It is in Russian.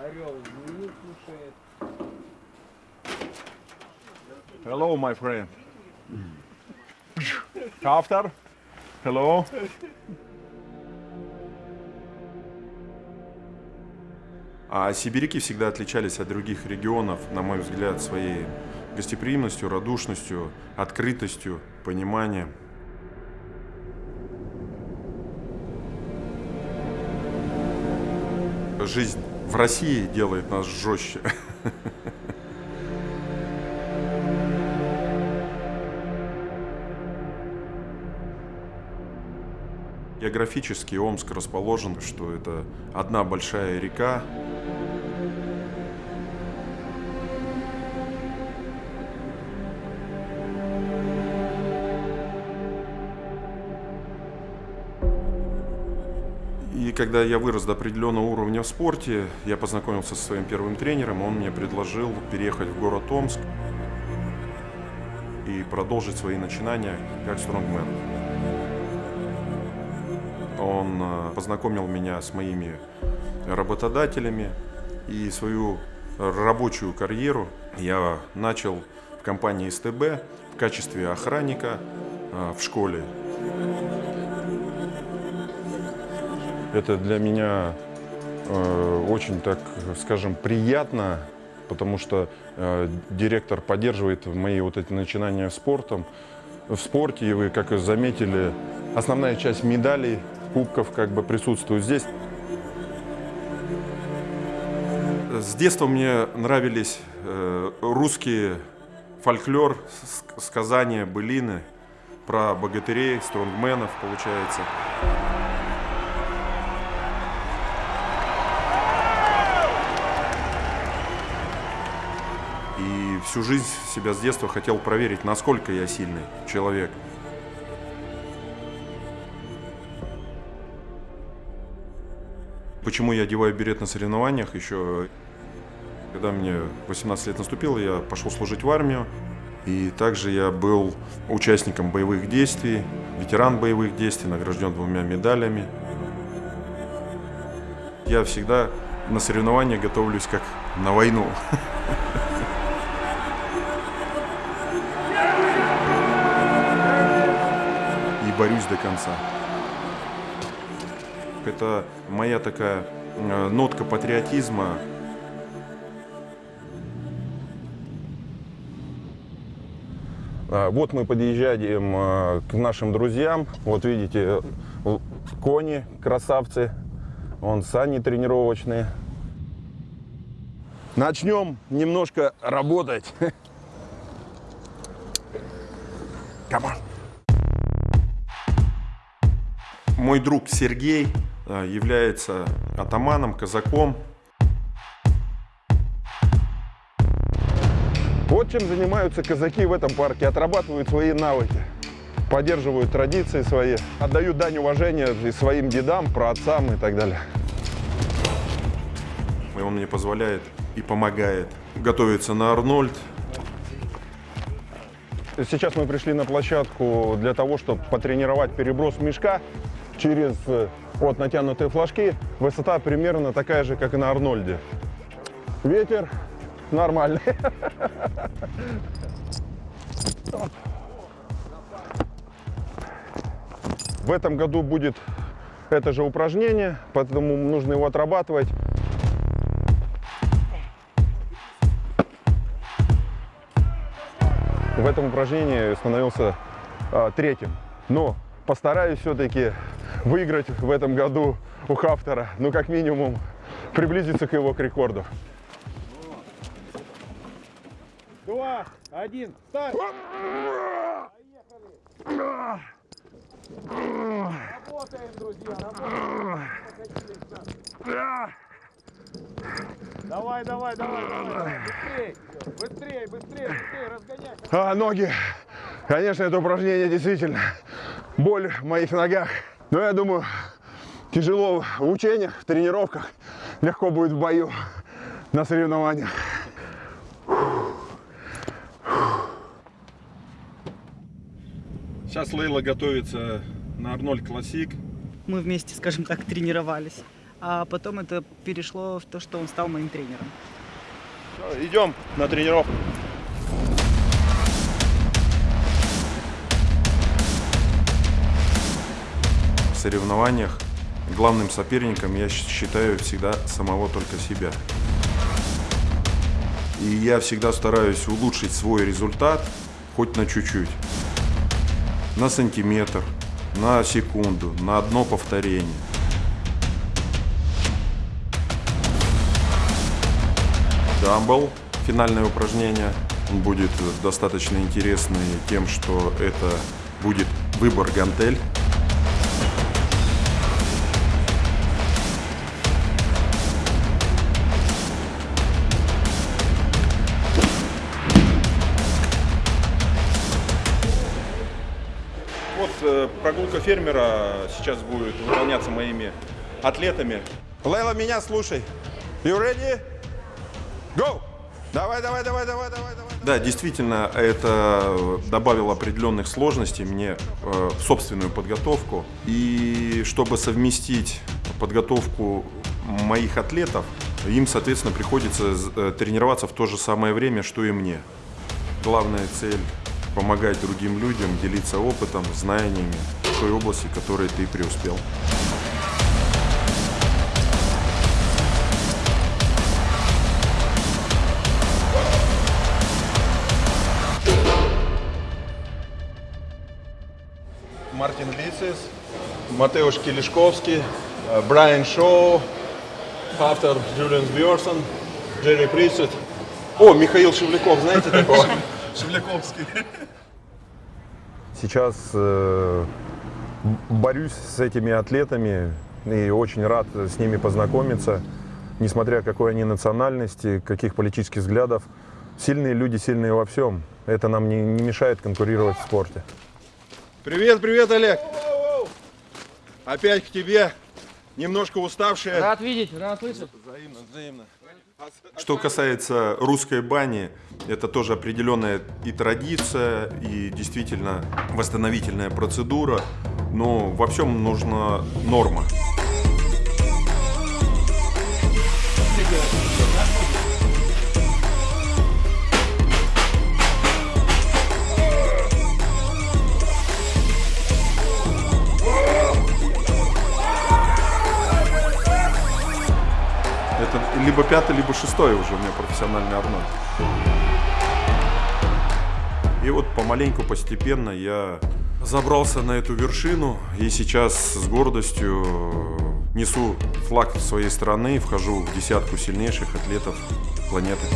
Орел змею кушает. Hello, my friend. After? Hello. А сибиряки всегда отличались от других регионов, на мой взгляд, своей гостеприимностью, радушностью, открытостью, пониманием. Жизнь в России делает нас жестче. Географически Омск расположен, что это одна большая река, И когда я вырос до определенного уровня в спорте, я познакомился со своим первым тренером, он мне предложил переехать в город Омск и продолжить свои начинания как стронгмен. Он э, познакомил меня с моими работодателями и свою рабочую карьеру я начал в компании СТБ в качестве охранника э, в школе. Это для меня э, очень, так скажем, приятно, потому что э, директор поддерживает мои вот эти начинания спортом. В спорте, и вы, как и заметили, основная часть медалей, кубков как бы присутствует здесь. С детства мне нравились э, русские фольклор, ск- сказания, былины про богатырей, стронгменов, получается. Всю жизнь себя с детства хотел проверить, насколько я сильный человек. Почему я одеваю берет на соревнованиях? Еще когда мне 18 лет наступило, я пошел служить в армию. И также я был участником боевых действий, ветеран боевых действий, награжден двумя медалями. Я всегда на соревнования готовлюсь как на войну. борюсь до конца. Это моя такая э, нотка патриотизма. А, Вот мы подъезжаем а, к нашим друзьям. Вот видите, л- кони, красавцы. Вон сани тренировочные. Начнем немножко работать. Come on. Мой друг Сергей э, является атаманом, казаком. Вот чем занимаются казаки в этом парке. Отрабатывают свои навыки, поддерживают традиции свои, отдают дань уважения и своим дедам, праотцам и так далее. И он мне позволяет и помогает готовиться на Арнольд. Сейчас мы пришли на площадку для того, чтобы потренировать переброс мешка через э, вот натянутые флажки. Высота примерно такая же, как и на Арнольде. Ветер нормальный. В этом году будет это же упражнение, поэтому нужно его отрабатывать. в этом упражнении становился а, третьим. Но постараюсь все-таки выиграть в этом году у Хафтера, ну как минимум приблизиться к его к рекорду. Два, один, старт! Работаем, друзья, работаем. Давай, давай, давай, давай. Быстрей, быстрей, быстрей, быстрей, разгоняй. А, ноги. Конечно, это упражнение действительно боль в моих ногах. Но я думаю, тяжело в учениях, в тренировках, легко будет в бою на соревнованиях. Сейчас Лейла готовится на Арнольд Классик. Мы вместе, скажем так, тренировались. а потом это перешло в то, что он стал моим тренером. Всё, идем на тренировку. Соревнованиях главным соперником я считаю всегда самого только себя. И я всегда стараюсь улучшить свой результат хоть на чуть-чуть. На сантиметр, на секунду, на одно повторение. Дамбл, финальное упражнение. Он будет достаточно интересный тем, что это будет выбор гантель. Прогулка фермера сейчас будет выполняться моими атлетами. Лейла, меня слушай. You ready? Go! Давай, давай, давай, давай, давай, давай. Да, действительно, это добавило определенных сложностей мне э, в собственную подготовку. И чтобы совместить подготовку моих атлетов, им, соответственно, приходится э, тренироваться в то же самое время, что и мне. Главная цель – помогать другим людям, делиться опытом, знаниями той области, в которой ты преуспел. Мартин Лицис, Матеуш Килишковский, э, Брайан Шоу, автор Джулиан Бьорсон, Джерри Присет. О, Михаил Шевляков, знаете такого? Шевляковский. Сейчас э, борюсь с этими атлетами и очень рад с ними познакомиться, несмотря какой они национальности, каких политических взглядов. Сильные люди, сильные во всем. Это нам не, не мешает конкурировать в спорте. Привет, привет, Олег. Опять к тебе. Немножко уставшие. Рад видеть, рад слышать. Взаимно, взаимно. Что касается русской бани, это тоже определенная и традиция, и действительно восстановительная процедура, но во всем нужна норма. Это либо пятый, либо шестой уже у меня профессиональный Арнольд. И вот помаленьку, постепенно я забрался на эту вершину и сейчас с гордостью несу флаг своей страны, вхожу в десятку сильнейших атлетов планеты.